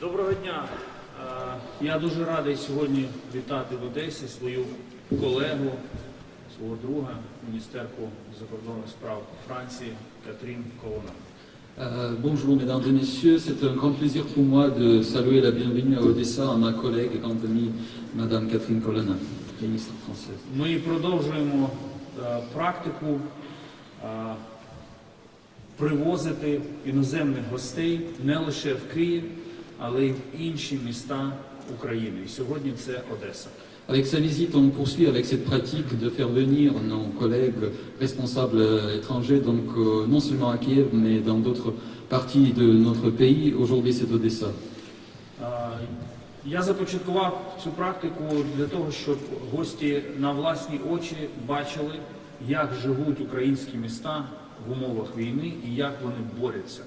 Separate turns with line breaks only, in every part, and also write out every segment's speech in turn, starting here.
Доброго дня. Е, Я дуже радий сьогодні вітати в Одесі свою колегу, свого друга, міністерку закордонних справ Франції Катрін Колона.
Euh, bonjour mesdames et messieurs, c'est un grand plaisir pour moi de saluer la bienvenue à Odessa à ma collègue et grande amie Madame Catherine Colonna, ministre française.
Ми продовжуємо е, практику привозити іноземних гостей не лише в Київ, але й в інші міста України. І сьогодні це Одеса.
Avec sa visite, on poursuit avec cette pratique de faire venir nos collègues responsables étrangers, donc euh, non seulement à Kiev, mais dans d'autres parties de notre pays. Aujourd'hui, c'est Odessa.
Е, Я започаткував цю практику для того, щоб гості на власні очі бачили, як живуть українські міста в умовах війни і як вони борються.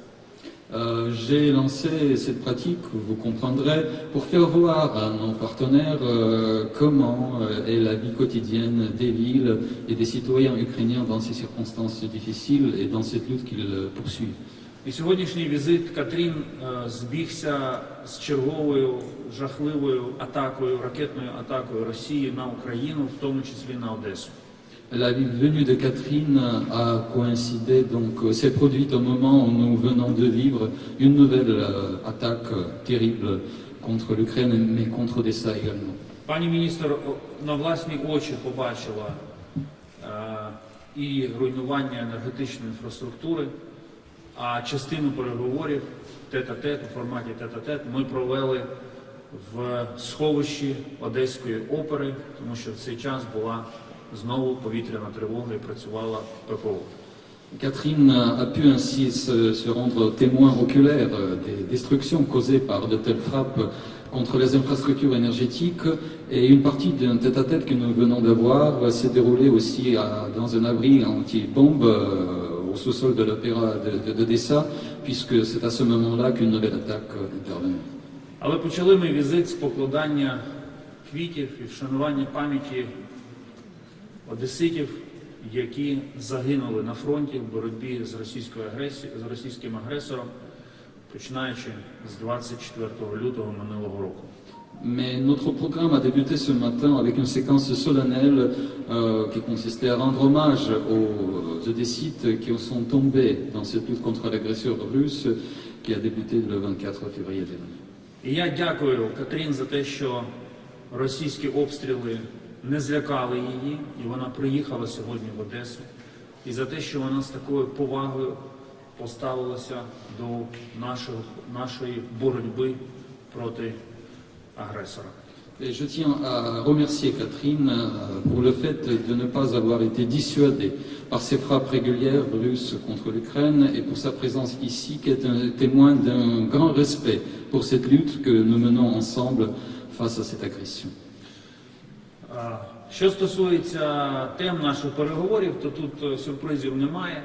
Euh, J'ai lancé cette pratique, vous comprendrez, pour faire voir à nos partenaires euh, comment euh, est la vie quotidienne des villes et des citoyens ukrainiens dans ces circonstances difficiles et dans cette lutte qu'ils euh, poursuivent.
І сьогоднішній візит Катрін е, збігся з черговою жахливою атакою, ракетною атакою Росії на Україну, в тому числі на Одесу.
La venue de Catherine a coïncidé, donc euh, s'est produite au moment où nous venons de vivre une nouvelle euh, attaque euh, terrible contre l'Ukraine, mais contre Odessa également.
Пані міністр на власні очі побачила е, і руйнування енергетичної інфраструктури, а частину переговорів тет-а-тет у форматі тет-а-тет ми провели в сховищі Одеської опери, тому що в цей час була знову повітряна тривога і працювала ППО.
Catherine a pu ainsi se, se rendre témoin oculaire euh, des destructions causées par de telles frappes contre les infrastructures énergétiques et une partie d'un tête-à-tête que nous venons d'avoir s'est déroulée aussi à- dans un abri anti-bombe euh, au sous-sol de l'opéra de, de- d'Odessa puisque c'est à ce moment-là qu'une nouvelle attaque euh, intervenue.
Але почали ми візит з покладання квітів і вшанування пам'яті одеситів, які загинули на фронті в боротьбі з російською агресією, з російським агресором, починаючи з 24 лютого минулого року.
Mais notre programme a débuté ce matin avec une séquence solennelle euh, qui consistait à rendre hommage aux Odessites qui sont tombés dans cette lutte contre l'agresseur russe qui a débuté le 24 février dernier.
І я дякую Катрін за те, що російські обстріли не злякали її, і вона приїхала сьогодні в Одесу, і за те, що вона з такою повагою поставилася до нашого, нашої боротьби проти агресора.
Et je tiens à remercier Catherine euh, pour le fait de ne pas avoir été dissuadée par ces frappes régulières russes contre l'Ukraine et pour sa présence ici qui est un témoin d'un grand respect pour cette lutte que nous menons ensemble face à cette agression.
Що стосується тем наших переговорів, то тут е, сюрпризів немає.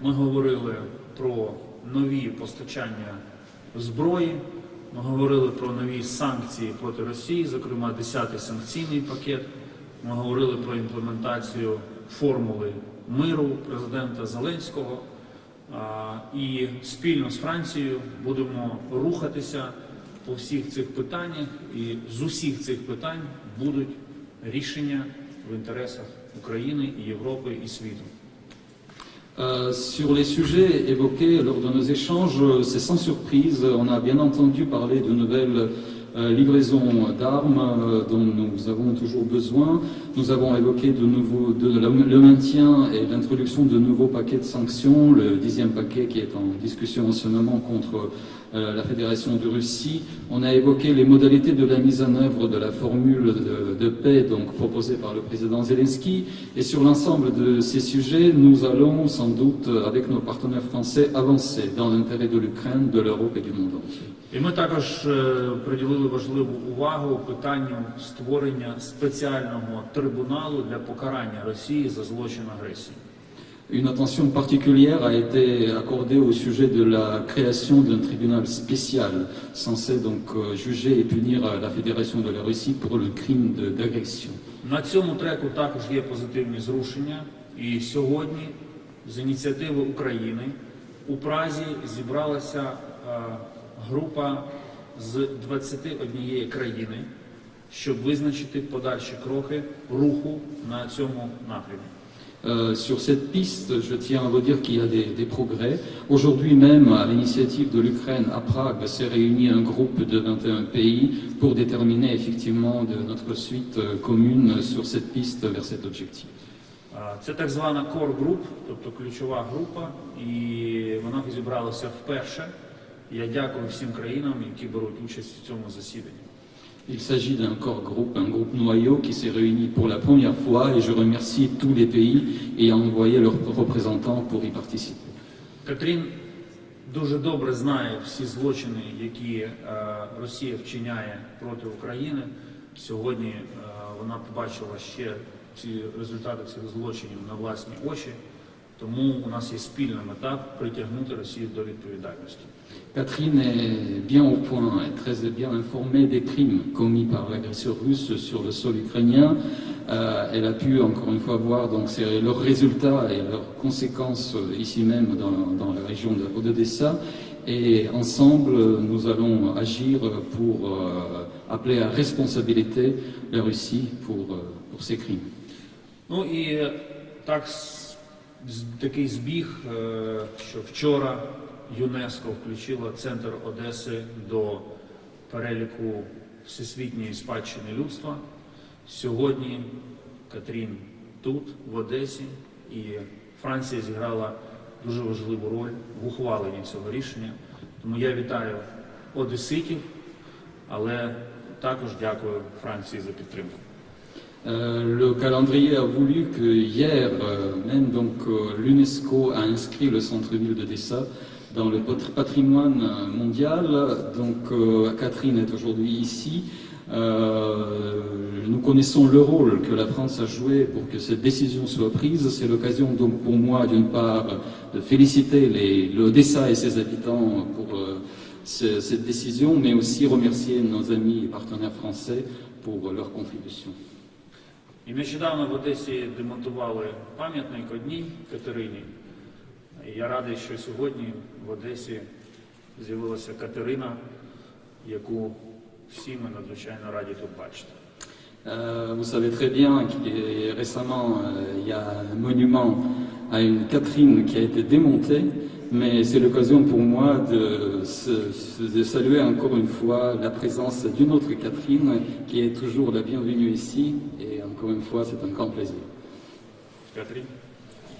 Ми говорили про нові постачання зброї, ми говорили про нові санкції проти Росії, зокрема 10-й санкційний пакет. Ми говорили про імплементацію формули миру президента Зеленського. І спільно з Францією будемо рухатися по всіх цих питаннях, і з усіх цих питань будуть рішення в інтересах України і Європи і світу.
Euh, sur les sujets évoqués lors de nos échanges, euh, c'est sans surprise, on a bien entendu parler de nouvelles euh, livraisons d'armes euh, dont nous avons toujours besoin. Nous avons évoqué de nouveau de la- le maintien et l'introduction de nouveaux paquets de sanctions, le dixième paquet qui est en discussion en ce moment contre euh, la Fédération de Russie. On a évoqué les modalités de la mise en œuvre de la formule de, de paix donc proposée par le président Zelensky. Et sur l'ensemble de ces sujets, nous allons sans doute, euh, avec nos partenaires français, avancer dans l'intérêt de l'Ukraine, de l'Europe et du monde entier.
І ми також е, приділили важливу увагу питанню створення спеціального трибуналу для покарання Росії за злочин агресії.
Une attention particulière a été accordée au sujet de la création d'un tribunal spécial censé donc euh, juger et punir euh, la Fédération de la Russie pour le crime d'agression.
На цьому треку також є позитивні зрушення. І сьогодні, з ініціативи України, у Празі зібралася е, група з 21 країни, щоб визначити подальші кроки руху на цьому напрямі.
Euh, sur cette piste, je tiens à redire qu'il y a des, des progrès. Aujourd'hui même, à l'initiative de l'Ukraine, à Prague, s'est réuni un groupe de 21 pays pour déterminer effectivement de notre suite euh, commune sur cette piste vers cet objectif.
Це так звана core group, тобто ключова група, і вона зібралася вперше. Я дякую всім країнам, які беруть участь в цьому засіданні.
Il s'agit d'un corps groupe, un groupe noyau qui s'est réuni pour la première fois et je remercie tous les pays ayant envoyé leurs représentants pour y participer.
Катрін дуже добре знає всі злочини, які е, Росія вчиняє проти України. Сьогодні е, вона побачила ще ці результати цих злочинів на власні очі. Тому у нас є спільна мета притягнути Росію до відповідальності.
Catherine est bien au point, est très bien informée des crimes commis par l'agresseur russe sur le sol ukrainien. Euh, elle a pu encore une fois voir donc ces- leurs résultats et leurs conséquences euh, ici même dans, dans la région de d'Odessa. Et ensemble, nous allons agir pour euh, appeler à responsabilité la Russie pour, euh, pour ces crimes.
Ну і е, так с- з- такий збіг, е, що вчора ЮНЕСКО включило центр Одеси до переліку всесвітньої спадщини людства. Сьогодні Катрін тут, в Одесі, і Франція зіграла дуже важливу роль в ухваленні цього рішення. Тому я вітаю одеситів, але також дякую Франції за підтримку.
Euh, le calendrier a voulu que hier euh, même donc euh, l'UNESCO a inscrit le centre-ville de Dessa dans le pat- patrimoine euh, mondial. Donc euh, Catherine est aujourd'hui ici. Euh, nous connaissons le rôle que la France a joué pour que cette décision soit prise. C'est l'occasion donc pour moi d'une part de féliciter les- l'Odessa et ses habitants pour euh, ce- cette décision, mais aussi remercier nos amis et partenaires français pour leur contribution.
І нещодавно в Одесі демонтували пам'ятник одній Катерині. І я радий, що сьогодні в Одесі з'явилася Катерина, яку всі ми надзвичайно раді тут бачити.
Euh, vous savez très bien qu'il y a- récemment, euh, il y a un monument à une Catherine qui a été démonté, mais c'est l'occasion pour moi de, se- se- de saluer encore une fois la présence d'une autre Catherine qui est toujours la bienvenue ici, et encore une fois, c'est un grand plaisir.
Катерин?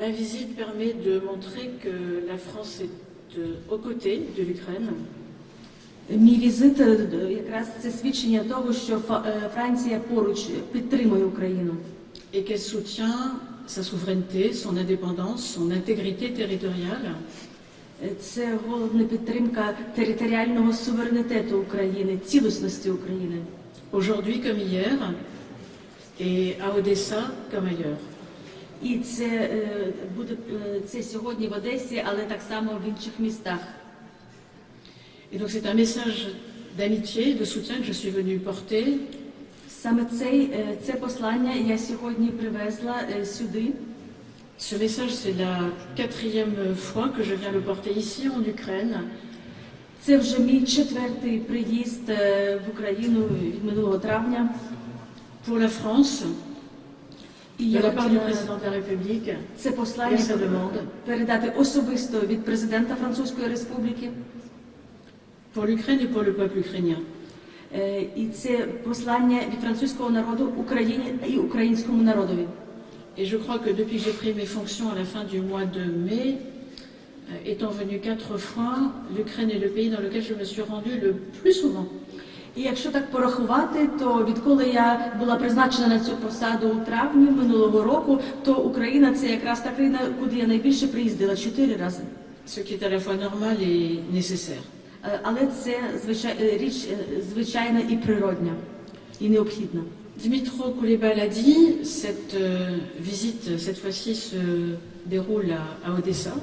Ma visite permet de montrer que la France est euh, aux côtés de l'Ukraine
Мій візит е, д- якраз це свідчення того, що Фа- е, Франція поруч підтримує Україну
et qu'elle soutient sa souveraineté, son indépendance, son intégrité territoriale
Е, Це головна підтримка територіального суверенітету України, цілісності України.
aujourd'hui comme hier et à Odessa comme ailleurs.
І це е, буде е, це сьогодні в Одесі, але так само в інших містах.
Et donc c'est un message d'amitié, de soutien que je suis venue porter
Саме цей, е, це послання я сьогодні привезла е, сюди.
Ce message, c'est la quatrième fois que je viens le porter ici en Ukraine.
Це вже мій четвертий приїзд е, в Україну від минулого травня.
Pour la France,
І
de
я
la part du
хотіла
président de la République,
це послання
Я demande.
передати особисто від президента Французької Республіки.
pour l'Ukraine et pour le peuple ukrainien.
Е, І це послання від французького народу Україні і українському народові.
Et je crois que depuis que j'ai pris mes fonctions à la fin du mois de mai, euh, étant venu quatre fois, l'Ukraine est le pays dans lequel je me suis rendue le plus souvent.
І якщо так порахувати, то відколи я була призначена на цю посаду у травні минулого року, то Україна це якраз та країна, куди я найбільше приїздила чотири рази.
Ce qui est à la fois normal et nécessaire.
Е, Але це звичай... е, річ е, звичайна і природня. і необхідна.
Dimitro Kouleba l'a dit, cette euh, visite, cette fois-ci, se déroule à, à Odessa,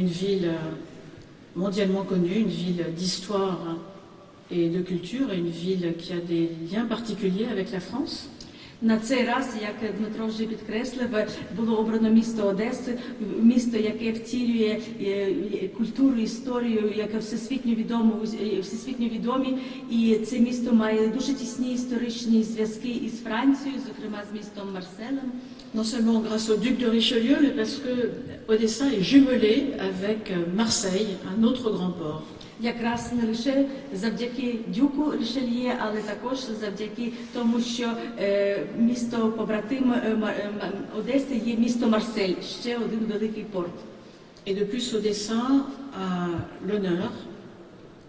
une ville euh, mondialement connue, une ville d'histoire et de culture, et une ville qui a des liens particuliers avec la France.
На цей раз, як Дмитро вже підкреслив, було обрано місто Одеси, місто, яке втілює е, культуру, історію, яке всесвітньо відомо, е, всесвітньо відомі, і це місто має дуже тісні історичні зв'язки із Францією, зокрема з містом Марселем.
Non seulement grâce au duc de Richelieu, mais parce que Odessa est jumelée avec euh, Marseille, un autre grand port.
Якраз не лише завдяки дюку Рішельє, але також завдяки тому, що е, місто побратим е, Ма- е, Ма- Одеси є місто Марсель, ще один великий порт.
Et de plus, Odessa a l'honneur,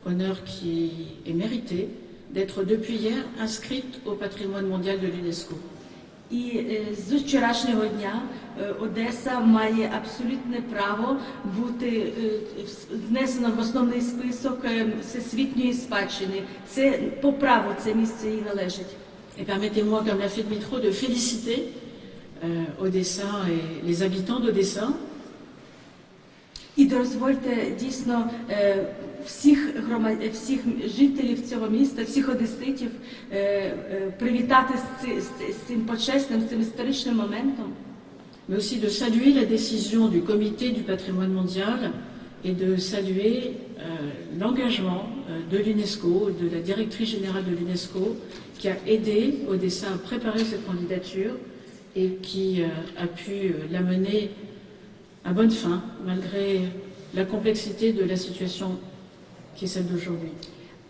honneur qui est mérité, d'être depuis hier inscrite au patrimoine mondial de l'UNESCO.
І е, з вчорашнього дня е, Одеса має абсолютне право бути е, внесена в основний список всесвітньої спадщини. Це по праву це місце їй належить.
Et permettez-moi, comme l'a fait Dmitro, de féliciter euh, Odessa et les habitants d'Odessa
І дозвольте дійсно всіх громад... всіх жителів цього міста, всіх одеситів е, е, привітати з, ци- з, з цим почесним, з цим історичним моментом.
mais aussi de saluer la décision du comité du patrimoine mondial et de saluer euh, l'engagement euh, de l'UNESCO, de la directrice générale de l'UNESCO, qui a aidé Odessa à préparer cette candidature et qui euh, a pu euh, la mener à bonne fin, malgré la complexité de la situation qui est celle d'aujourd'hui.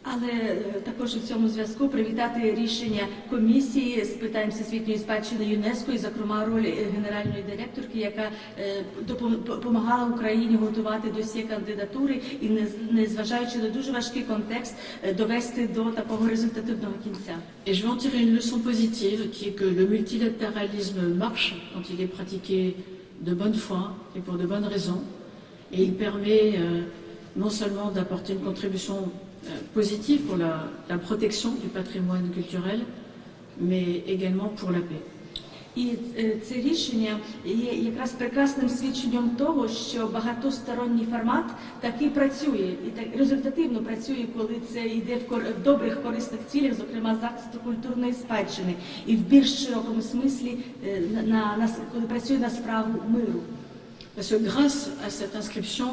Але е, також у цьому зв'язку привітати рішення комісії з питань всесвітньої спадщини ЮНЕСКО і, зокрема, роль е, генеральної директорки, яка е, допом- допомагала Україні готувати досі кандидатури і, не- незважаючи на дуже важкий контекст, е, довести до такого результативного кінця.
Et je vais en tirer une leçon positive qui est que le multilatéralisme marche quand il est pratiqué de bonne foi et pour de bonnes raisons. Et il permet euh, non seulement d'apporter une contribution euh, positive pour la, la protection du patrimoine culturel, mais également pour la paix.
І е, це рішення є якраз прекрасним свідченням того, що багатосторонній формат таки працює і так результативно працює, коли це йде в, кор- в добрих корисних цілях, зокрема захисту культурної спадщини, і в більш широкому смислі е, на, на, на с- коли працює на справу миру.
Parce que grâce à cette inscription,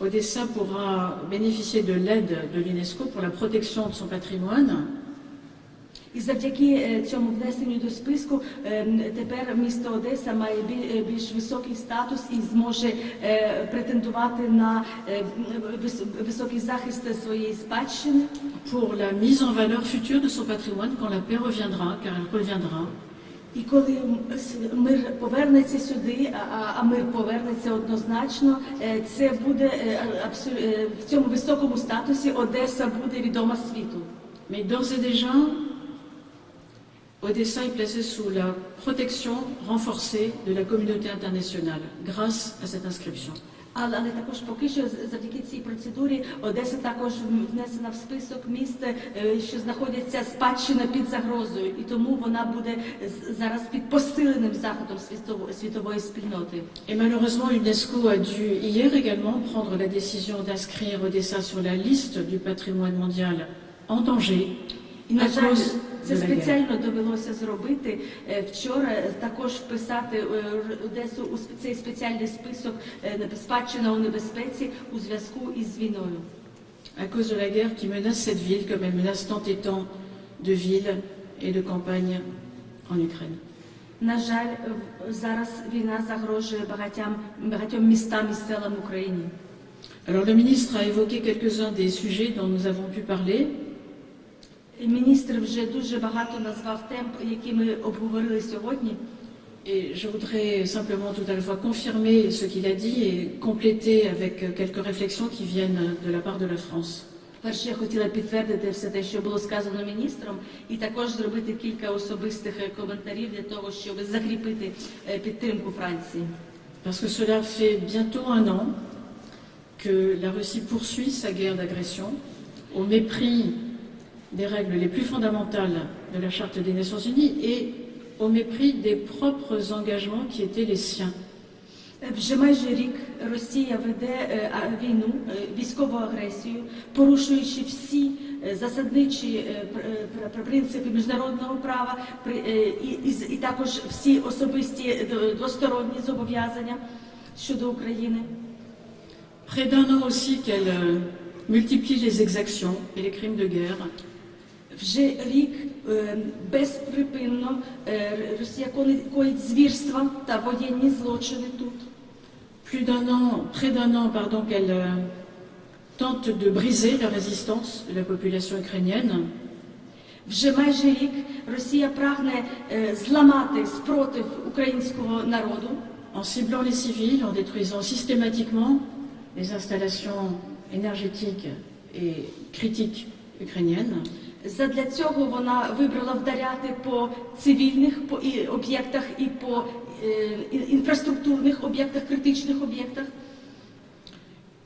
Odessa pourra bénéficier de l'aide de l'UNESCO pour la protection de son patrimoine,
І завдяки е, цьому внесенню до списку е, м, тепер місто Одеса має біль- е, більш високий статус і зможе е, претендувати на е, м, вис- високий захист своєї спадщини.
pour la mise en valeur future de son patrimoine quand la paix reviendra, car elle reviendra.
І коли м, с- мир повернеться сюди, а- а, а мир повернеться однозначно, е, це буде е, абсу- е, в цьому високому статусі Одеса буде відома світу.
Mais d'ores et déjà, Odessa est placée sous la protection renforcée de la communauté internationale grâce à cette inscription.
Але, але також поки що з- завдяки цій процедурі Одеса також м, внесена в список міст, е, що знаходяться спадщина під загрозою, і тому вона буде з- зараз під посиленим заходом світової, світової спільноти.
Et malheureusement, l'UNESCO a dû hier également prendre la décision d'inscrire Odessa sur la liste du patrimoine mondial en danger
І на
à
жаль,
cause
це
de la guerre.
спеціально довелося зробити е, вчора. е, Також вписати е, Р- Одесу у сп- цей спеціальний список е, небе- спадщина у небезпеці у зв'язку із війною.
à cause de la guerre qui menace cette ville comme elle menace tant et tant de villes et de campagnes en Ukraine.
На жаль, е, в- зараз війна загрожує багатьом, багатьом містам і селам України.
Alors le ministre a évoqué quelques-uns des sujets dont nous avons pu parler.
Міністр вже дуже багато назвав тем, які ми обговорили сьогодні.
Et je voudrais simplement tout à la fois confirmer ce qu'il a dit et compléter avec quelques réflexions qui viennent de la part de la France.
Перше, я хотіла підтвердити все те, що було сказано міністром, і також зробити кілька особистих е, коментарів для того, щоб закріпити е, підтримку Франції.
Parce que cela fait bientôt un an que la Russie poursuit sa guerre d'agression au mépris des règles les plus fondamentales de la Charte des Nations Unies et au mépris des propres engagements qui étaient les siens.
Вже майже рік Росія веде е, а, війну, е, військову агресію, порушуючи всі е, засадничі е, пр- е, пр- принципи міжнародного права при- е, і, і, з- і також всі особисті е, до- двосторонні зобов'язання щодо України.
Près d'un an aussi qu'elle euh, multiplie les exactions et les crimes de guerre.
Вже рік е, безприпинно е, Росія кони- коїть звірства та воєнні злочини тут.
Plus d'un an, près d'un an, pardon, qu'elle euh, tente de briser la résistance de la population ukrainienne.
Вже майже рік Росія прагне е, зламати спротив українського народу,
en ciblant les civils, en détruisant systématiquement les installations énergétiques et critiques ukrainiennes.
Задля цього вона вибрала вдаряти по цивільних по і об'єктах і по е, і- інфраструктурних об'єктах, критичних об'єктах.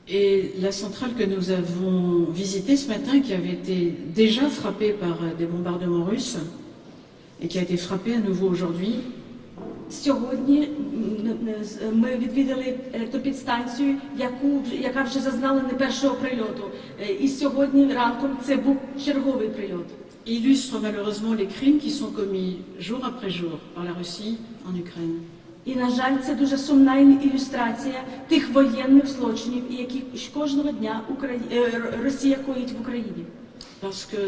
Et la centrale que nous avons visitée ce matin, qui avait été déjà frappée par euh, des bombardements russes et qui a été frappée à nouveau aujourd'hui,
Сьогодні ми відвідали електропідстанцію, яку яка вже зазнала не першого прильоту. Е, І сьогодні ранком це був черговий прильот.
illustre malheureusement les crimes qui sont commis jour après jour par la Russie en Ukraine.
І на жаль, це дуже сумна ілюстрація тих воєнних злочинів, які кожного дня Украї... е, Росія коїть в Україні.
Parce que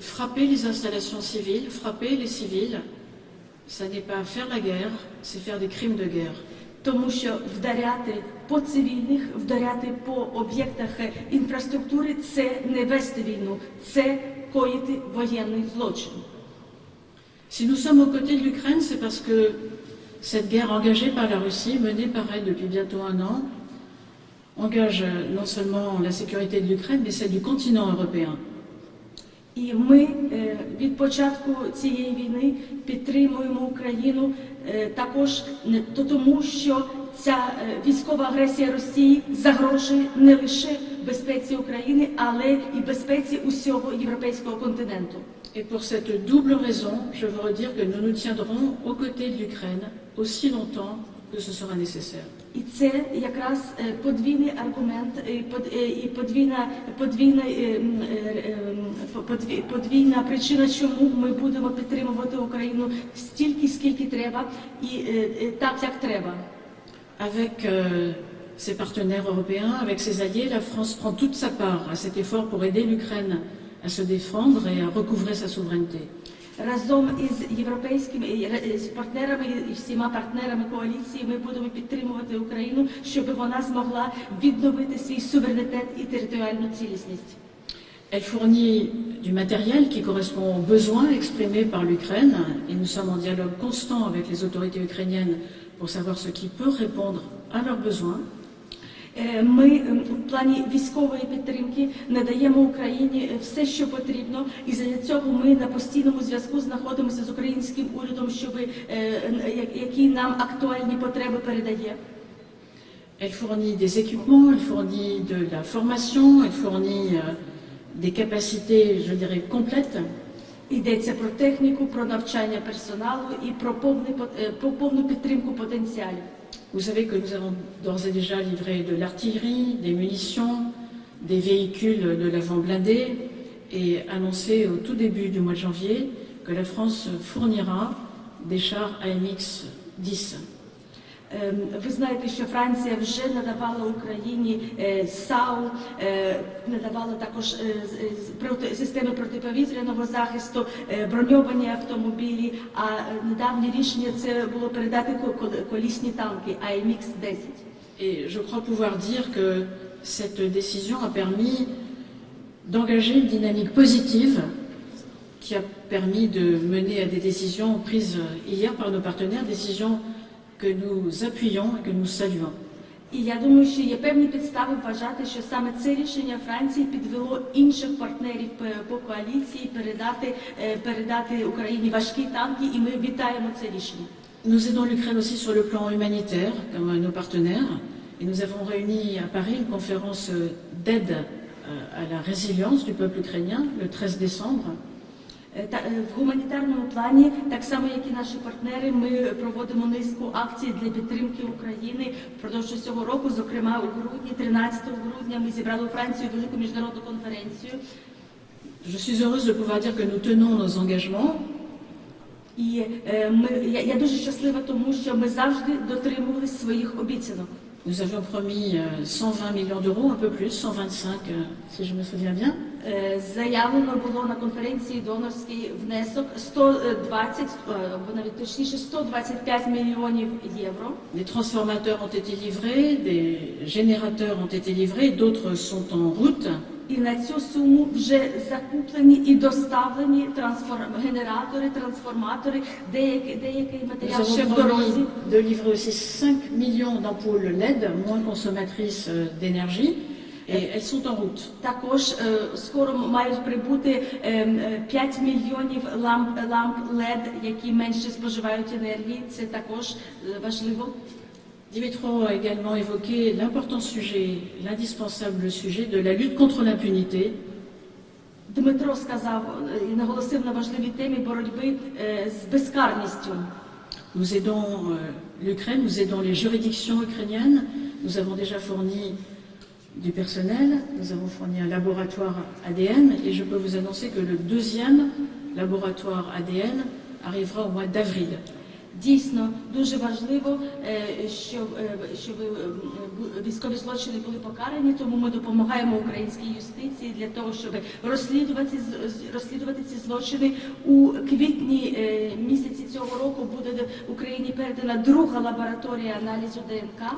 frapper les installations civiles, frapper les civils, ça n'est pas faire la guerre, c'est faire des crimes de guerre.
Тому що вдаряти по цивільних, вдаряти по об'єктах е, інфраструктури це не вести війну, це коїти воєнний злочин.
Si nous sommes aux côtés de l'Ukraine, c'est parce que cette guerre engagée par la Russie, menée par elle depuis bientôt un an, engage non seulement la sécurité de l'Ukraine, mais celle du continent européen.
І ми е, від початку цієї війни підтримуємо Україну е, також тому, що ця е, військова агресія Росії загрожує не лише безпеці України, але і безпеці усього європейського континенту.
Et pour cette double raison, je veux redire que nous nous tiendrons aux côtés de l'Ukraine aussi longtemps que ce sera nécessaire.
І це якраз е, подвійний аргумент і под- е, і подвійна подвійна е, м, е, ем, подві- подвійна причина, чому ми будемо підтримувати Україну стільки, скільки треба, і е, е, так як треба.
Avec euh, ses partenaires européens, avec ses alliés, la France prend toute sa part à cet effort pour aider l'Ukraine à se défendre et à recouvrer sa souveraineté.
Разом із європейськими і ре- з партнерами і всіма партнерами коаліції ми будемо підтримувати Україну, щоб вона змогла відновити свій суверенітет і територіальну цілісність.
Elle fournit du matériel qui correspond aux besoins exprimés par l'Ukraine et nous sommes en dialogue constant avec les autorités ukrainiennes pour savoir ce qui peut répondre à leurs besoins.
Е, Ми ем, в плані військової підтримки надаємо Україні е, все, що потрібно, і для цього ми на постійному зв'язку знаходимося з українським урядом, щоб е, які нам актуальні потреби передає.
Elle fournit des équipements, elle fournit de la formation, elle fournit euh, des capacités, je dirais, complètes.
Йдеться про техніку, про навчання персоналу і е, про повну підтримку потенціалів.
Vous savez que nous avons d'ores et déjà livré de l'artillerie, des munitions, des véhicules de l'avant blindé et annoncé au tout début du mois de janvier que la France fournira des chars AMX 10.
Ем, Ви знаєте, що Франція вже надавала Україні е, САУ, е, надавала також е, з- з- проти системи протиповітряного захисту, е, броньовані автомобілі. А е, недавнє рішення це було передати ко- кол- колісні танки АМХ 10
Et je crois pouvoir dire que cette décision a permis d'engager une dynamique positive qui a permis de mener à des décisions prises hier par nos partenaires, décisions que nous appuyons et que nous saluons.
І я думаю, що є певні підстави вважати, що саме це рішення Франції підвело інших партнерів по, по коаліції передати, е, передати Україні важкі танки, і ми вітаємо це рішення.
Nous aidons l'Ukraine aussi sur le plan humanitaire, comme nos partenaires, et nous avons réuni à Paris une conférence d'aide euh, à la résilience du peuple ukrainien le 13 décembre.
Е, е, в гуманітарному плані, так само як і наші партнери, ми проводимо низку акцій для підтримки України впродовж цього року. Зокрема, у грудні, 13 грудня, ми зібрали у Францію велику міжнародну конференцію.
Je suis heureuse de pouvoir dire que nous tenons nos engagements.
І е, ми, я, я дуже щаслива, тому що ми завжди дотримувалися своїх обіцянок.
Nous avions promis euh, 120 millions d'euros, un peu plus, 125 euh, si je me souviens bien.
Е, Заявлено було на конференції донорський внесок 120, е, або навіть точніше 125 мільйонів євро.
Des transformateurs ont été livrés, des générateurs ont été livrés, d'autres sont en route.
І на цю суму вже закуплені і доставлені трансформ... генератори, трансформатори, деякий, деякий матеріал ще в дорозі.
de livrer aussi 5 millions d'ampoules LED, moins consommatrices euh, d'énergie, et elles sont en route.
Також е, скоро мають прибути е, е, 5 мільйонів ламп, ламп LED, які менше споживають енергії. Це також е, важливо.
Dimitro a également évoqué l'important sujet, l'indispensable sujet de la lutte contre l'impunité.
Дмитро сказав е, і наголосив на важливій темі боротьби е, з безкарністю.
Nous aidons euh, l'Ukraine, nous aidons les juridictions ukrainiennes. Nous avons déjà fourni du personnel, nous avons fourni un laboratoire ADN et je peux vous annoncer que le deuxième laboratoire ADN arrivera au mois d'avril.
Дійсно дуже важливо, е, щоб, е, щоб е, військові злочини були покарані, тому ми допомагаємо українській юстиції для того, щоб розслідувати розслідувати ці злочини. У квітні місяці цього року буде до Україні передана друга лабораторія аналізу ДНК.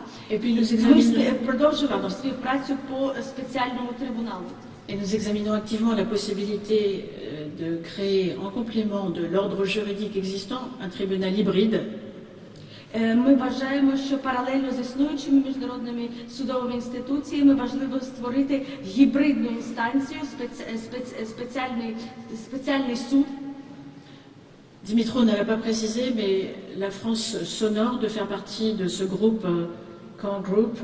Ми продовжуємо співпрацю по спеціальному трибуналу.
et nous examinons activement la possibilité euh, de créer en complément de l'ordre juridique existant un tribunal hybride
Е, Ми вважаємо, що паралельно з існуючими міжнародними судовими інституціями важливо створити гібридну інстанцію, спеці- спеці- спеціальний, спеціальний суд.
Dimitro ne l'a pas précisé, mais la France s'honore de faire partie de ce groupe euh, Core Group.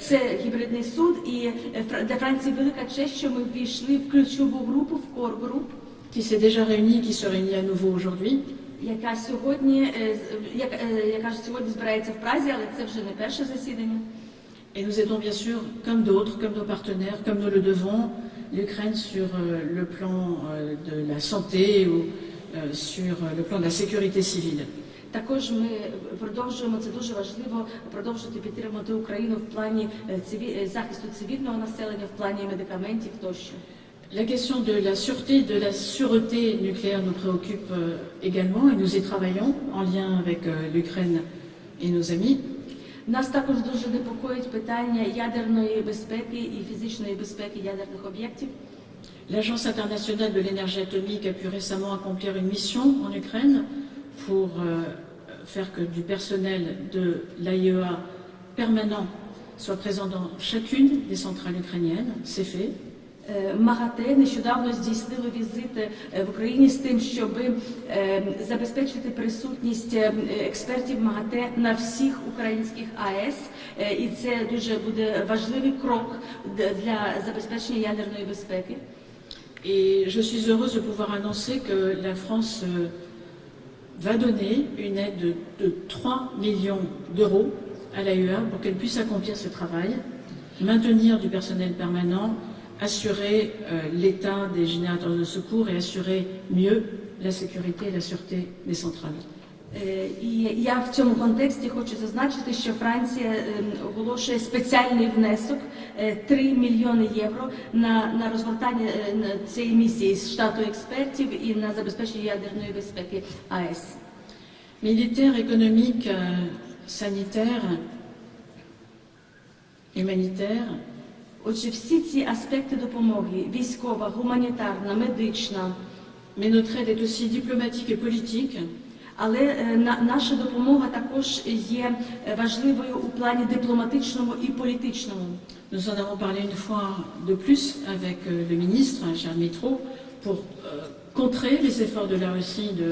Це гібридний суд, і е, Фра- для Франції велика честь, що ми ввійшли в ключову групу, в кор груп,
qui s'est déjà réunie, qui se réunit à nouveau aujourd'hui.
яка сьогодні, е, з- як- е, яка ж сьогодні збирається в Празі, але це вже не перше засідання.
Et nous aidons bien sûr, comme d'autres, comme nos partenaires, comme nous le devons, l'Ukraine sur euh, le plan euh, de la santé ou euh, sur euh, le plan de la sécurité civile.
Також ми продовжуємо це дуже важливо продовжувати підтримувати Україну в плані е, циві- е, захисту цивільного населення, в плані медикаментів тощо.
La question de la sûreté, de la sûreté nucléaire nous préoccupe euh, également et nous y travaillons en lien avec euh, l'Ukraine et nos amis.
Нас також дуже непокоїть питання ядерної безпеки і фізичної безпеки ядерних об'єктів.
L'Agence internationale de l'énergie atomique a pu récemment accomplir une mission en Ukraine pour euh, faire que du personnel de l'AIEA permanent soit présent dans chacune des centrales ukrainiennes. C'est fait.
Е, МАГАТЕ нещодавно здійснило візит е, в Україні з тим, щоб е, забезпечити присутність е, експертів МАГАТЕ на всіх українських АЕС. Е, І це дуже буде важливий крок д- для забезпечення ядерної безпеки.
Et je suis heureuse de pouvoir annoncer que la France euh, va donner une aide de, de 3 millions d'euros à l'AIEA pour qu'elle puisse accomplir ce travail, maintenir du personnel permanent, assurer euh, l'état des générateurs de secours et assurer mieux la sécurité et la sûreté des centrales.
Е, І я в цьому контексті хочу зазначити, що Франція е, оголошує спеціальний внесок е, 3 мільйони євро на, на розгортання е, цієї місії з штату експертів і на забезпечення ядерної безпеки АЕС.
Militaire, économique, euh, sanitaire, humanitaire,
Отже, всі ці аспекти допомоги військова, гуманітарна, медична,
mais notre aide est aussi diplomatique et politique.
але е, на, наша допомога також є е, важливою у плані дипломатичному і політичному.
Nous en avons parlé une fois de plus avec euh, le ministre, hein, cher Mitro, pour euh, contrer les efforts de la Russie de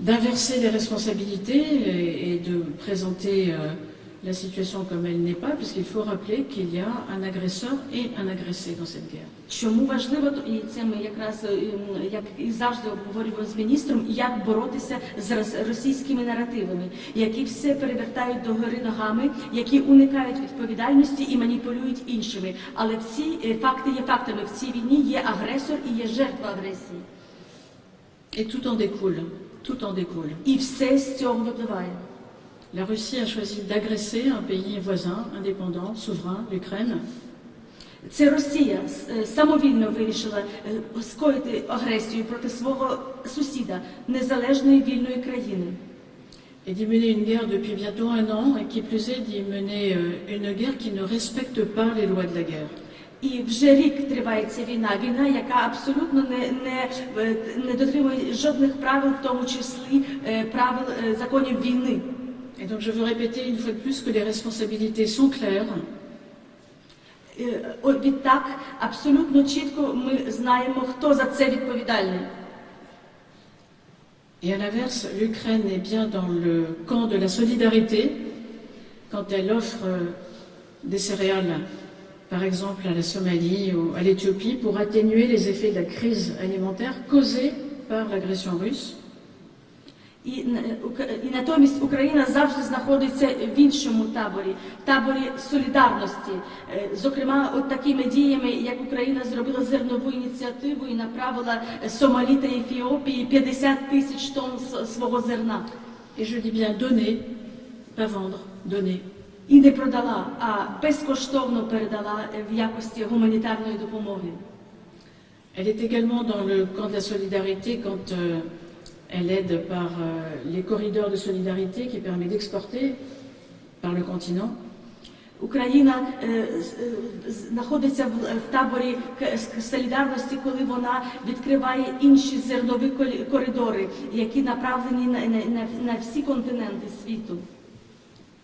d'inverser les responsabilités et, et de présenter euh, la situation comme elle n'est pas, puisqu'il faut rappeler qu'il y a un agresseur et un agressé dans cette guerre.
Чому важливо, і це ми якраз е, як і завжди обговорюємо з міністром, як боротися з російськими наративами, які все перевертають до гори ногами, які уникають відповідальності і маніпулюють іншими. Але всі е, факти є фактами. В цій війні є агресор і є жертва агресії.
Et tout en découle, tout en découle.
І все з цього випливає.
La Russie a choisi d'agresser un pays voisin, indépendant, souverain, l'Ukraine,
Це Росія е, самовільно вирішила е, скоїти агресію проти свого сусіда, незалежної вільної країни.
et d'y mener une guerre depuis bientôt un an, et qui plus est d'y mener euh, une guerre qui ne respecte pas les lois de la guerre.
І вже рік триває ця війна. Війна, яка абсолютно не, не, е, не дотримує жодних правил, в тому числі е, правил е, законів війни.
Et donc je veux répéter une fois de plus que les responsabilités sont claires,
Е, о, Відтак, абсолютно чітко ми знаємо, хто за це відповідальний.
Et à l'inverse, l'Ukraine est bien dans le camp de la solidarité quand elle offre euh, des céréales, par exemple à la Somalie ou à l'Éthiopie, pour atténuer les effets de la crise alimentaire causée par l'agression russe.
І, і натомість Україна завжди знаходиться в іншому таборі, в таборі солідарності. Е, Зокрема, от такими діями, як Україна зробила зернову ініціативу і направила Сомалі та Ефіопії 50 тисяч тонн свого зерна.
Et je dis bien donner, pas vendre, donner.
І не продала, а безкоштовно передала е, в якості гуманітарної допомоги.
Elle est également dans le camp de la solidarité quand euh, elle aide par euh, les corridors de solidarité qui permet d'exporter par le continent.
Україна е, з- е, знаходиться в, в таборі к- с- солідарності, коли вона відкриває інші зернові колі- коридори, які направлені на, на, на, на всі континенти світу.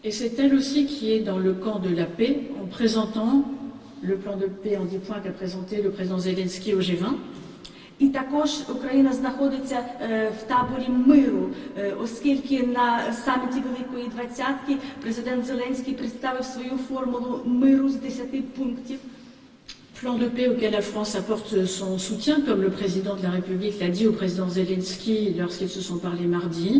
Et c'est elle aussi qui est dans le camp de la paix en présentant le plan de paix en 10 points qu'a présenté le président Zelensky au G20.
І також Україна знаходиться е, в таборі миру, е, оскільки на саміті Великої Двадцятки президент Зеленський представив свою формулу миру з 10 пунктів.
Plan de paix auquel la France apporte son soutien, comme le président de la République l'a dit au président Zelensky lorsqu'ils se sont parlé mardi.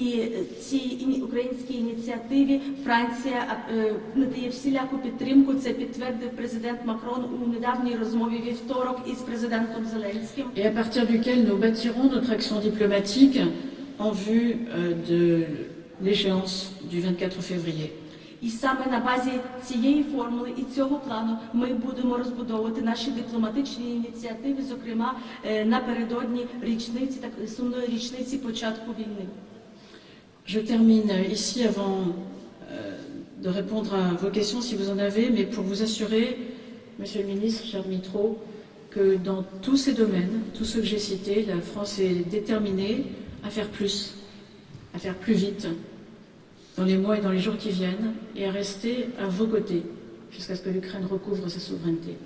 І цій українській ініціативі Франція е, надає всіляку підтримку. Це підтвердив президент Макрон у недавній розмові вівторок із президентом Зеленським.
et à partir duquel nous bâtirons notre action diplomatique en vue euh, de l'échéance du 24 février.
І саме на базі цієї формули і цього плану ми будемо розбудовувати наші дипломатичні ініціативи, зокрема е, напередодні річниці так сумної річниці початку війни.
Je termine ici avant euh, de répondre à vos questions si vous en avez, mais pour vous assurer, Monsieur le ministre, cher Mitro, que dans tous ces domaines, tous ceux que j'ai cités, la France est déterminée à faire plus, à faire plus vite dans les mois et dans les jours qui viennent, et à rester à vos côtés jusqu'à ce que l'Ukraine recouvre sa souveraineté.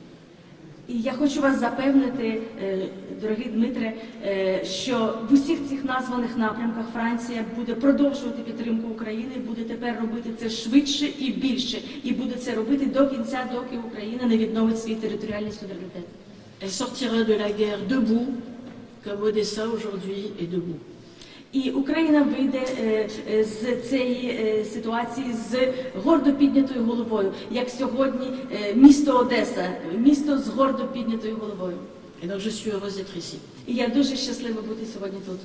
І я хочу вас запевнити, е, дорогий Дмитре, е, що в усіх цих названих напрямках Франція буде продовжувати підтримку України, буде тепер робити це швидше і більше, і буде це робити до кінця, доки Україна не відновить свій територіальний суверенітет.
Elle sortira de la guerre debout, comme Odessa aujourd'hui est debout.
І Україна вийде е, е, з цієї е, ситуації з гордо піднятою головою, як сьогодні місто Одеса, місто з гордо піднятою головою.
Et donc je suis heureuse d'être ici.
І я дуже щаслива бути сьогодні тут.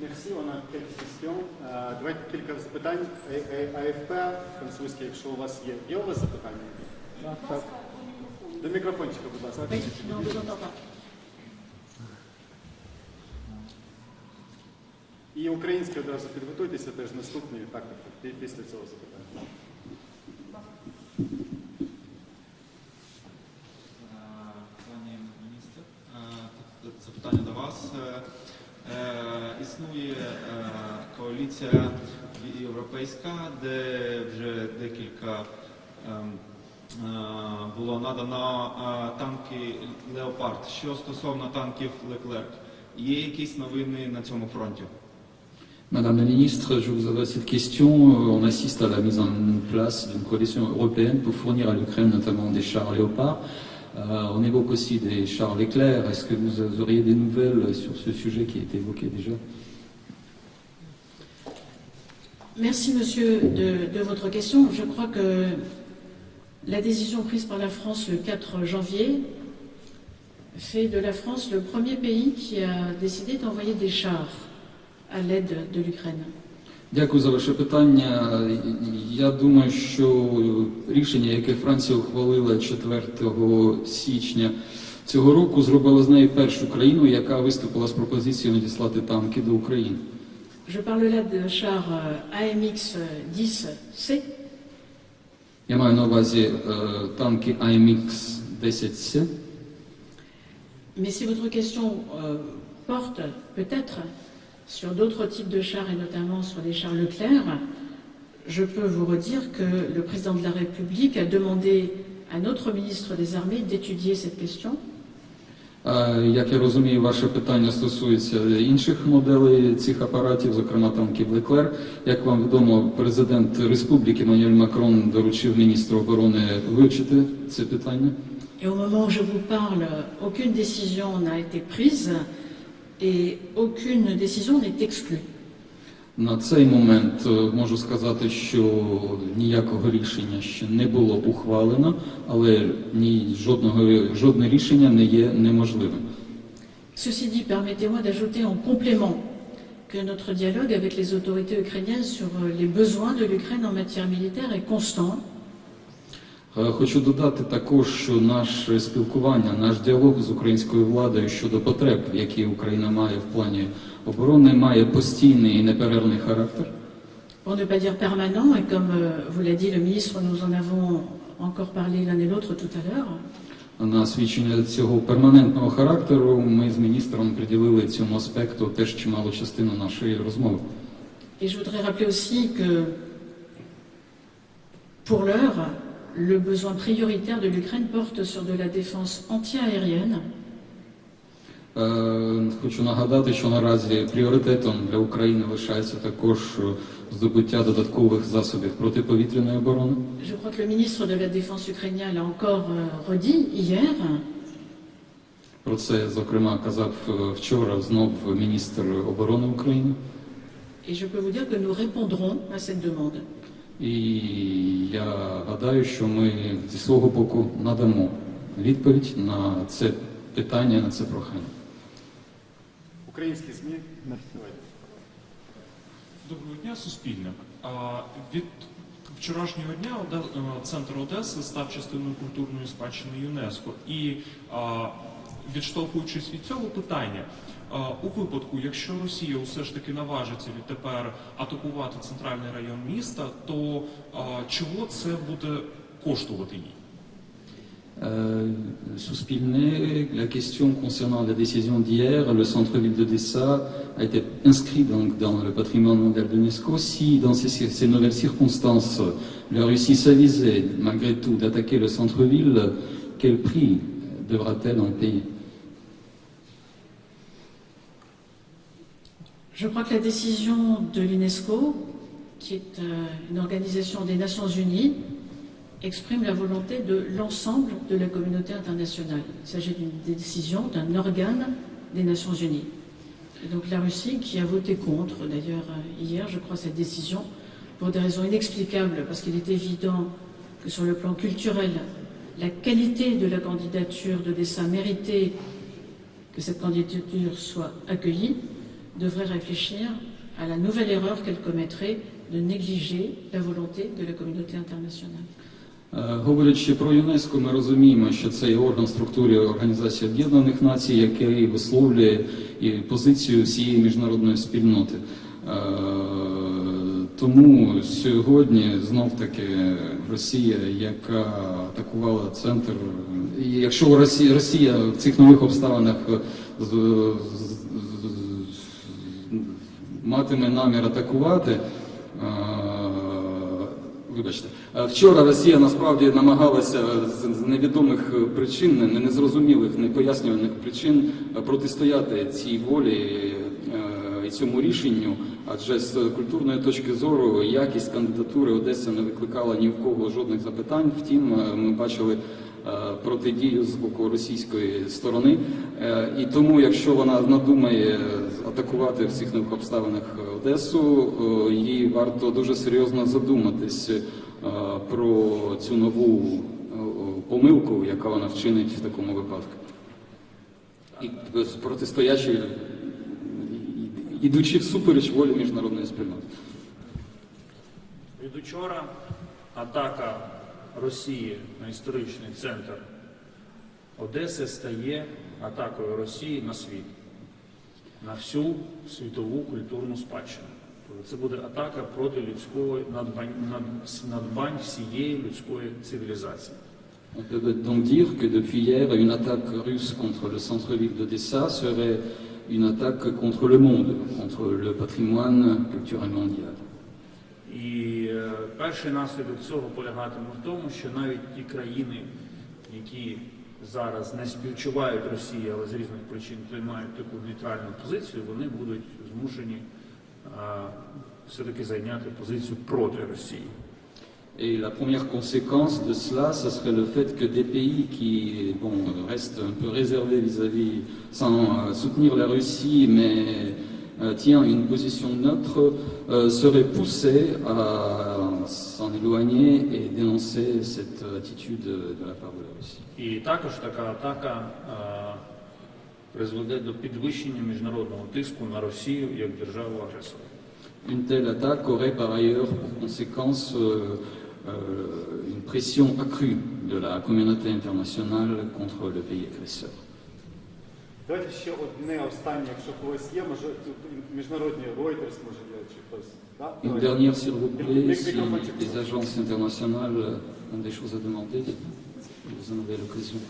Merci, on a quelques questions. Е, Давайте кілька запитань. АФП французьке, якщо у вас є. Є у вас запитання? Так. До мікрофончика, будь ласка.
Oui, non, vous entends pas.
І українське одразу підготуйтеся, теж наступні, так, так, так, пі- після цього запитання.
Пані міністр, е, запитання до вас. Е, е, Існує коаліція європейська, де вже декілька ем, було надано танки Леопард. Що стосовно танків Леклерк, є якісь новини на цьому фронті?
Madame la ministre, je vous adresse cette question. Euh, On assiste à la mise en place d'une coalition européenne pour fournir à l'Ukraine notamment des chars Léopard. Euh, on évoque aussi des chars Leclerc. Est-ce que vous auriez des nouvelles sur ce sujet qui a été évoqué déjà?
Merci, monsieur, de, de votre question. Je crois que la décision prise par la France le 4 janvier fait de la France le premier pays qui a décidé d'envoyer des chars à l'aide de l'Ukraine.
Дякую за ваше питання. Я думаю, що рішення, яке Франція ухвалила 4 січня цього року, зробило з нею першу країну, яка виступила з пропозицією надіслати танки до України.
Je parle là de chars euh, AMX 10C,
Я маю на увазі е, танки AMX 10C.
mais si votre question euh, porte peut-être sur d'autres types de chars et notamment sur les chars Leclerc, je peux vous redire que le président de la République a demandé à notre ministre des Armées d'étudier cette question.
Е, Як я розумію, ваше питання стосується інших моделей цих апаратів, зокрема танків Леклер. Як вам відомо, президент Республіки Мануель Макрон доручив міністру оборони вивчити це питання.
Et au moment où je vous parle, aucune décision n'a été prise et aucune décision n'est exclue.
На цей момент е, можу сказати, що ніякого рішення ще не було ухвалено, але ні жодного жодне рішення не є неможливим.
Ceci dit, permettez-moi d'ajouter en complément que notre dialogue avec les autorités ukrainiennes sur les besoins de l'Ukraine en matière militaire est constant.
Е, Хочу додати також, що наше спілкування, наш діалог з українською владою щодо потреб, які Україна має в плані оборони, має постійний і неперервний характер.
Pour ne pas dire permanent, et comme euh, vous l'a dit le ministre, nous en avons encore parlé l'un et l'autre tout à l'heure.
На свідчення цього перманентного характеру ми з міністром приділили цьому аспекту теж чималу частину нашої розмови.
Et je voudrais rappeler aussi que, pour l'heure, le besoin prioritaire de l'Ukraine porte sur de la défense antiaérienne,
Е, Хочу нагадати, що наразі пріоритетом для України лишається також е, здобуття додаткових засобів протиповітряної оборони.
Je crois que le ministre de la Défense ukrainien l'a encore euh, redit hier.
Про це, зокрема, казав е, вчора знов міністр оборони України.
Et je peux vous dire que nous répondrons à cette demande.
І я гадаю, що ми зі свого боку надамо відповідь на це питання, на це прохання.
Українські ЗМІ. Давайте.
Доброго дня, Суспільне. А, Від вчорашнього дня Оде- е, центр Одеси став частиною культурної спадщини ЮНЕСКО. І а, відштовхуючись від цього питання, у випадку, якщо Росія усе ж таки наважиться відтепер атакувати центральний район міста, то а, чого це буде коштувати їй?
Euh, Suspilné, la question concernant la décision d'hier, le centre-ville d'Odessa a été inscrit donc dans le patrimoine mondial de l'UNESCO. Si dans ces, ces nouvelles circonstances, la Russie s'avisait malgré tout d'attaquer le centre-ville, quel prix devra-t-elle en payer
Je crois que la décision de l'UNESCO, qui est euh, une organisation des Nations Unies, exprime la volonté de l'ensemble de la communauté internationale. Il s'agit d'une décision d'un organe des Nations Unies. Donc la Russie, qui a voté contre, d'ailleurs euh, hier, je crois, cette décision, pour des raisons inexplicables, parce qu'il est évident que sur le plan culturel, la qualité de la candidature d'Odessa méritait que cette candidature soit accueillie, devrait réfléchir à la nouvelle erreur qu'elle commettrait de négliger la volonté de la communauté internationale.
Е, Говорячи про ЮНЕСКО, ми розуміємо, що це є орган структури Організації Об'єднаних Націй, який висловлює і позицію всієї міжнародної спільноти. Е, Тому сьогодні знов таки Росія, яка атакувала центр, і якщо Росія, Росія в цих нових обставинах матиме намір атакувати. е, Вибачте, Е, вчора Росія насправді намагалася з невідомих причин, не- незрозумілих, непояснюваних причин протистояти цій волі, е, і цьому рішенню, адже з культурної точки зору якість кандидатури Одеси не викликала ні в кого жодних запитань. Втім, ми бачили протидію з боку російської сторони. Е, І тому, якщо вона надумає атакувати в цих нових обставинах Одесу, е, їй варто дуже серйозно задуматись е, про цю нову е, помилку, яка вона вчинить в такому випадку. І е, протистоячи, і- і- ідучи всупереч волі міжнародної спільноти.
Від учора атака Росії на історичний центр Одеси стає атакою Росії на світ, на всю світову культурну спадщину. Тобто Це буде атака проти людської надбань, над- надбань всієї людської цивілізації.
On peut donc dire que depuis hier, une attaque russe contre le centre-ville d'Odessa serait une attaque contre le monde, contre le patrimoine culturel mondial.
І е, перший наслідок цього полягатиме в тому, що навіть ті країни, які зараз не співчувають Росії, але з різних причин приймають таку нейтральну позицію, вони будуть змушені е, все-таки зайняти позицію проти Росії.
Et la première conséquence de cela, ce serait le fait que des pays qui bon, restent un peu réservés vis-à-vis, sans euh, soutenir la Russie, mais tient une position neutre, euh, seraient poussés à s'en éloigner et dénoncer cette attitude de la part de la Russie.
І також така атака е, призведе до підвищення міжнародного тиску на Росію як державу агресора.
Une telle attaque aurait par ailleurs pour conséquence euh, euh, une pression accrue de la communauté internationale contre le pays agresseur.
Давайте ще одне останнє, якщо когось є, може міжнародні Reuters, може є, чи хтось. Да?
Une dernière, s'il vous plaît, si les agences internationales ont des choses à demander, vous en avez l'occasion.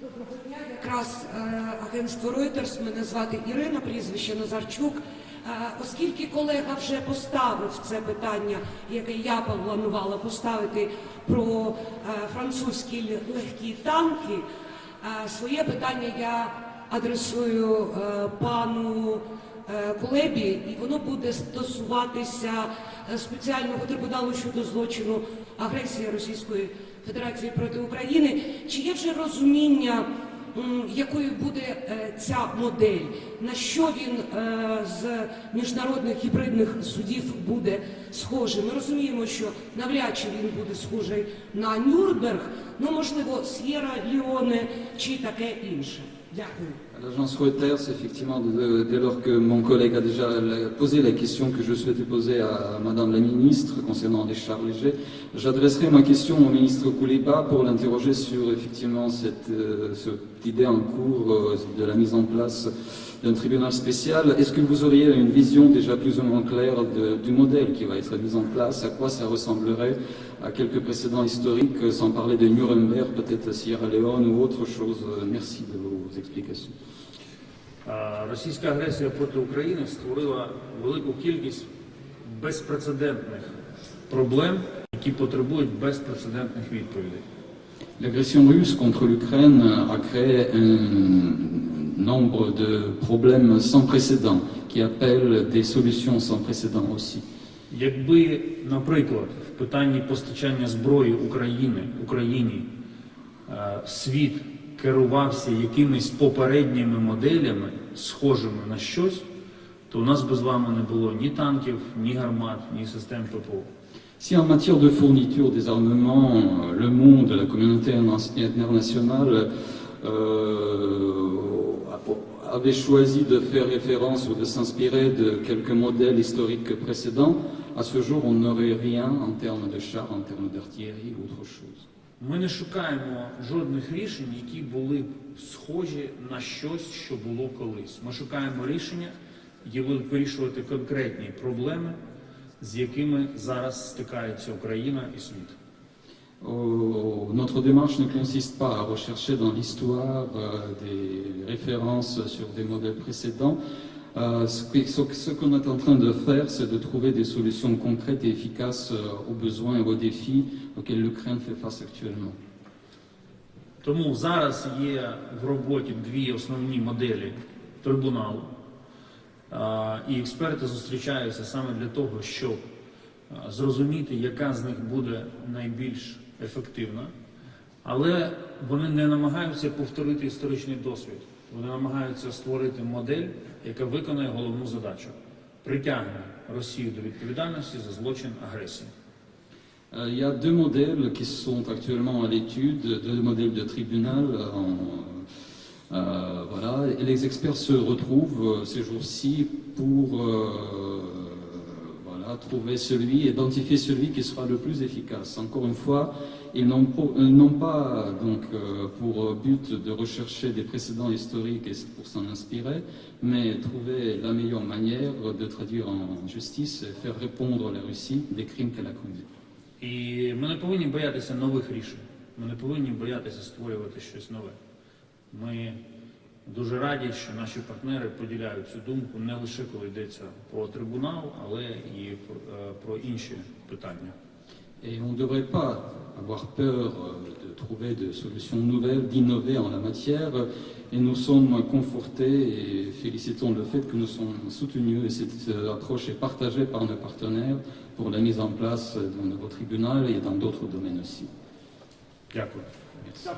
Доброго дня. Якраз е, агентство Reuters, мене звати Ірина, прізвище Назарчук. Е, оскільки колега вже поставив це питання, яке я планувала поставити про е, французькі легкі танки, своє питання я адресую е, пану е, Кулебі, і воно буде стосуватися е, спеціального трибуналу щодо злочину агресії Російської Федерації проти України. Чи є вже розуміння, якою буде е, ця модель? На що він е, з міжнародних гібридних судів буде схожий? Ми розуміємо, що навряд чи він буде схожий на Нюрнберг, ну можливо, С'єра Ліоне чи таке інше. Дякую.
L'agence Reuters, effectivement, dès lors que mon collègue a déjà posé la question que je souhaitais poser à Madame la Ministre concernant les chars légers, j'adresserai ma question au ministre Kouliba pour l'interroger sur effectivement cette, euh, idée en cours euh, de la mise en place d'un tribunal spécial. Est-ce que vous auriez une vision déjà plus ou moins claire de- du modèle qui va être mis en place, à quoi ça ressemblerait, à quelques précédents historiques, sans parler de Nuremberg, peut-être Sierra Leone ou autre chose? Merci de.
А, Російська агресія проти України створила велику кількість безпрецедентних проблем, які потребують безпрецедентних відповідей.
L'agression russe contre l'Ukraine a créé un nombre de problèmes sans précédent qui appellent des solutions sans précédent aussi.
Якби, наприклад, в питанні постачання зброї України, Україні світ керувався якимись попередніми моделями, схожими на щось, то у нас би з вами не було ні танків, ні гармат, ні систем ППО.
Si en matière de fourniture des armements, euh, le monde, la communauté internationale euh, avait choisi de faire référence ou de s'inspirer de quelques modèles historiques précédents, à ce jour on n'aurait rien en termes de chars, en termes d'artillerie ou autre chose.
Ми не шукаємо жодних рішень, які були б схожі на щось, що було колись. Ми шукаємо рішення, які будуть вирішувати конкретні проблеми, з якими зараз стикається Україна і світ.
Oh, notre démarche ne consiste pas à rechercher dans l'histoire euh, des références sur des modèles précédents. Euh, ce que- ce qu'on est en train de faire, c'est de trouver des solutions concrètes et efficaces euh, aux besoins et aux défis auxquels l'Ukraine fait face actuellement.
Тому зараз є в роботі дві основні моделі трибуналу. І експерти зустрічаються саме для того, щоб зрозуміти, яка з них буде найбільш ефективна. Але вони не намагаються повторити історичний досвід. Вони намагаються створити модель, яка виконує головну задачу притягне Росію до відповідальності за злочин агресії.
Euh, Il y a deux modèles qui sont actuellement à l'étude, deux modèles de tribunal. en, euh, voilà. Et les experts se retrouvent euh, ces jours-ci pour euh, voilà, trouver celui, identifier celui qui sera le plus efficace. Encore une fois, ils n'ont po- euh, n'ont pas donc, euh, pour but de rechercher des précédents historiques et pour s'en inspirer, mais trouver la meilleure manière de traduire en justice et faire répondre la Russie des crimes qu'elle a commis.
І ми не повинні боятися нових рішень. Ми не повинні боятися створювати щось нове. Ми дуже раді, що наші партнери поділяють цю думку не лише коли йдеться про трибунал, але і про, е, про інші питання.
Et on ne devrait pas avoir peur euh, de trouver de solutions nouvelles, d'innover en la matière. Et nous sommes confortés et félicitons le fait que nous sommes soutenus et cette euh, approche est partagée par nos partenaires pour la mise en place d'un nouveau tribunal et dans d'autres domaines aussi.
Дякую.
Merci.